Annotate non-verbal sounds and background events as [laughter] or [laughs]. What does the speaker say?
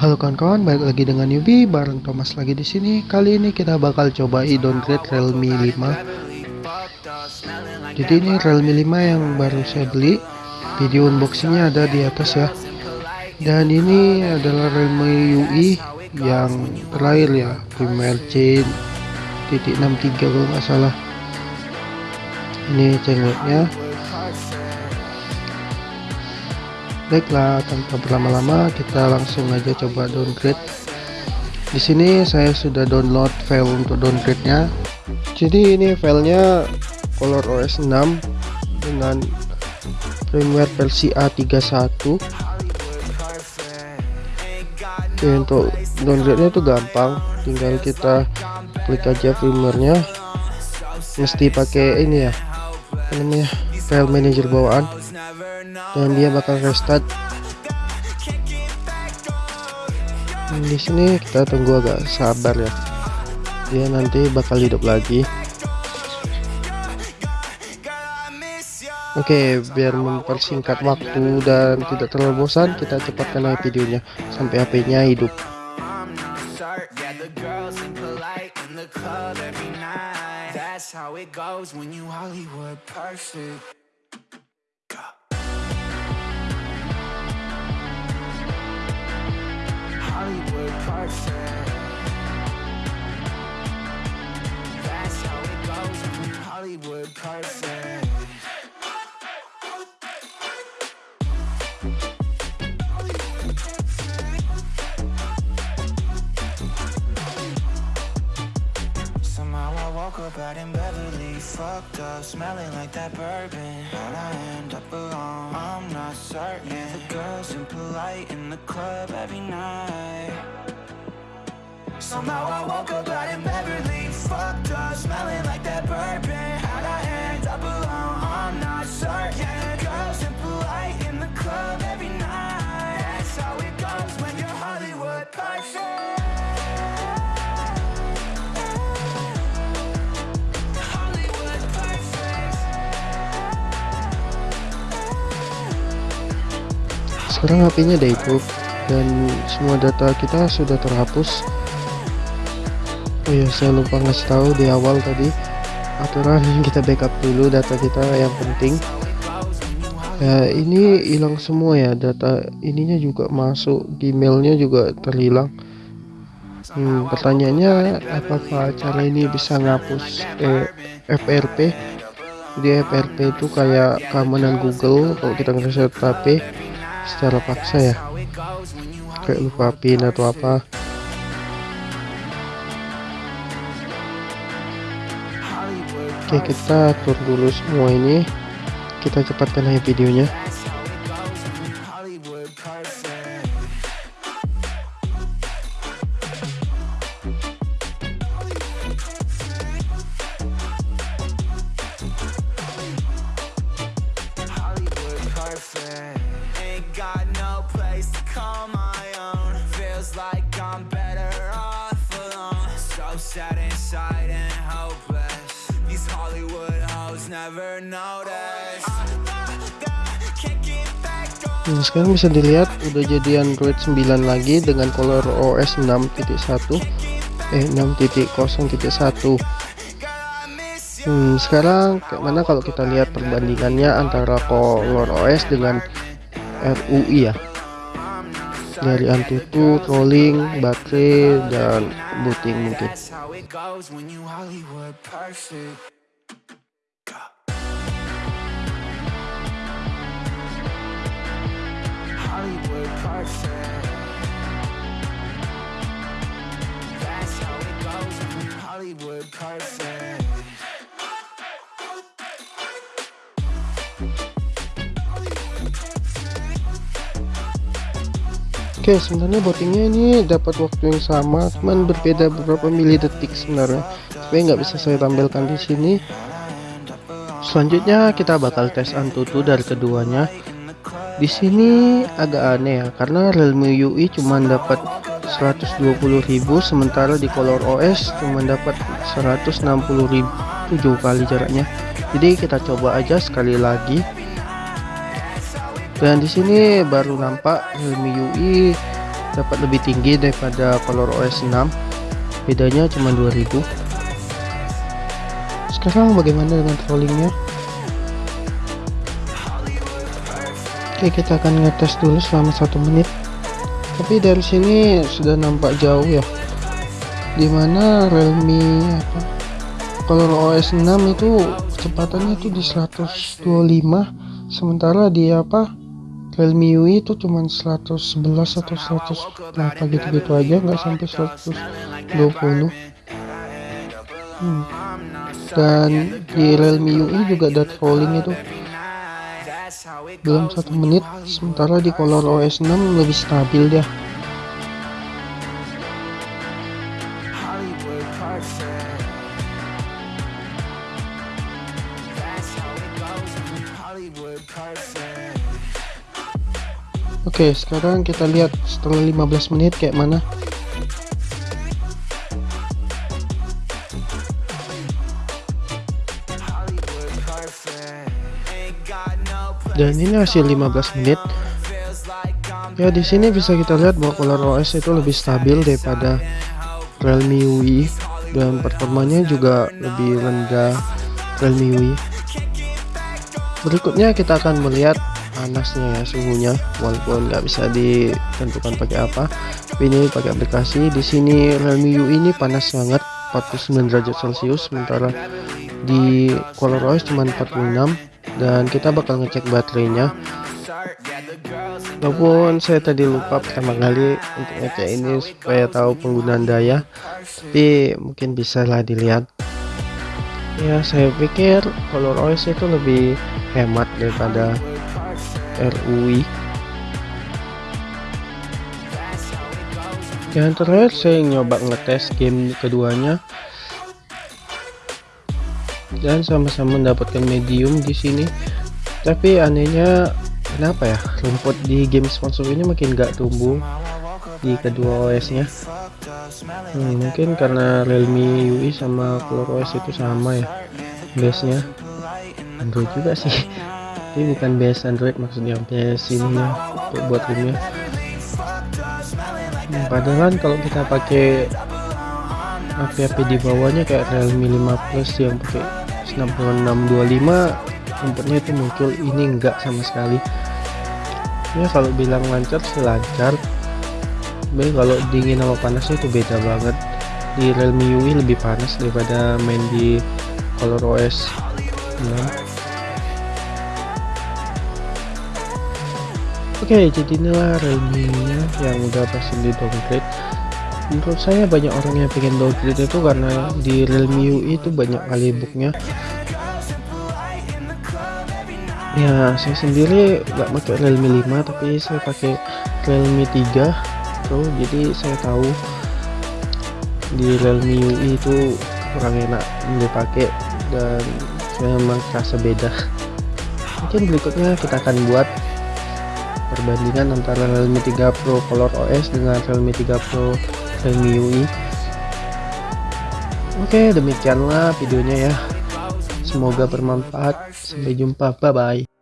Halo kawan-kawan, balik lagi dengan Yubi bareng Thomas lagi di sini. Kali ini kita bakal coba downgrade Realme 5. Jadi ini Realme 5 yang baru saya beli. Video unboxingnya ada di atas ya. Dan ini adalah Realme UI yang terakhir ya, firmware C titik 63 kalau nggak salah. Ini cengleknya Baiklah, tanpa berlama-lama kita langsung aja coba downgrade. Di sini saya sudah download file untuk downgrade-nya. Jadi ini filenya Color OS 6 dengan firmware versi A31. Oke, untuk downgrade-nya itu gampang, tinggal kita klik aja firmware-nya. Mesti pakai ini ya. Namanya? File manager bawaan dan dia bakal restart di sini kita tunggu agak sabar ya dia nanti bakal hidup lagi Oke, biar mempersingkat waktu dan tidak terlalu bosan, kita cepatkan aja videonya sampai HP-nya hidup. Hollywood perfect. That's how it goes Hollywood perfect. Somehow I woke up out in Beverly, fucked up, smelling like that bourbon. How'd I end up alone? I'm not certain. The girls impolite in the club every night. Somehow I woke up out in Beverly, Sekarang HP-nya udah dan semua data kita sudah terhapus. Oh ya, saya lupa ngasih tahu di awal tadi aturan kita backup dulu data kita yang penting. Ya, ini hilang semua ya data ininya juga masuk Gmailnya juga terhilang. Hmm, pertanyaannya apakah cara ini bisa ngapus eh, FRP? Jadi FRP itu kayak keamanan Google kalau kita ngereset HP secara paksa ya. Kayak lupa pin atau apa. Oke kita atur dulu semua ini. Kita cepatkan aja videonya sad inside and hopeless. These Hollywood hoes never notice. Nah, sekarang bisa dilihat udah jadi Android 9 lagi dengan Color OS 6.1 eh 6.0.1 hmm, sekarang mana kalau kita lihat perbandingannya antara Color OS dengan RUI ya dari Antutu, trolling, baterai, dan booting mungkin. Oke sebenarnya bootingnya ini dapat waktu yang sama cuman berbeda beberapa mili detik sebenarnya. Tapi nggak bisa saya tampilkan di sini. Selanjutnya kita bakal tes Antutu dari keduanya. Di sini agak aneh ya karena Realme UI cuma dapat 120.000 sementara di Color OS cuma dapat 160.000 7 kali jaraknya. Jadi kita coba aja sekali lagi dan di sini baru nampak Realme UI dapat lebih tinggi daripada Color OS 6 bedanya cuma 2000 sekarang bagaimana dengan trollingnya? Oke kita akan ngetes dulu selama satu menit. Tapi dari sini sudah nampak jauh ya. Di mana Realme apa? Color OS 6 itu kecepatannya itu di 125 sementara di apa Realme UI itu cuma 111 atau 100 berapa gitu-gitu aja nggak sampai 120 hmm. dan di Realme UI juga data rolling itu. Belum satu menit sementara di Color OS 6 lebih stabil dia Oke sekarang kita lihat setelah 15 menit kayak mana. Dan ini hasil 15 menit. Ya di sini bisa kita lihat bahwa Color OS itu lebih stabil daripada Realme UI dan performanya juga lebih rendah Realme UI berikutnya kita akan melihat panasnya ya suhunya walaupun nggak bisa ditentukan pakai apa ini pakai aplikasi. Di sini Realme U ini panas banget 49 derajat celcius sementara di Color OS cuma 46 dan kita bakal ngecek baterainya. Walaupun saya tadi lupa pertama kali untuk ngecek ini supaya tahu penggunaan daya tapi mungkin bisa lah dilihat. Ya saya pikir Color OS itu lebih hemat daripada RUI yang terakhir saya nyoba ngetes game keduanya. Dan sama-sama mendapatkan medium di sini. Tapi anehnya kenapa ya? Rumput di game sponsor ini makin gak tumbuh di kedua OS nya hmm, mungkin karena Realme UI sama Color OS itu sama ya base nya Android juga sih [laughs] ini bukan base Android maksudnya base ininya untuk buat gamenya hmm, padahal kalau kita pakai HP-HP di bawahnya kayak Realme 5 Plus yang pakai 9625 inputnya itu muncul. Ini enggak sama sekali. Ya kalau bilang lancar sih lancar. Tapi kalau dingin sama panasnya itu beda banget. Di Realme UI lebih panas daripada main di Color OS ya. Oke, okay, jadi inilah Realme-nya yang udah pasti di downgrade. Menurut saya banyak orang yang pengen downgrade itu karena di Realme UI itu banyak kali booknya. Ya, saya sendiri nggak pakai Realme 5 tapi saya pakai Realme 3 Pro, jadi saya tahu di Realme UI itu kurang enak dipakai dan memang terasa beda. Mungkin berikutnya kita akan buat perbandingan antara Realme 3 Pro Color OS dengan Realme 3 Pro Realme UI Oke demikianlah videonya ya. Semoga bermanfaat. Sampai jumpa. Bye bye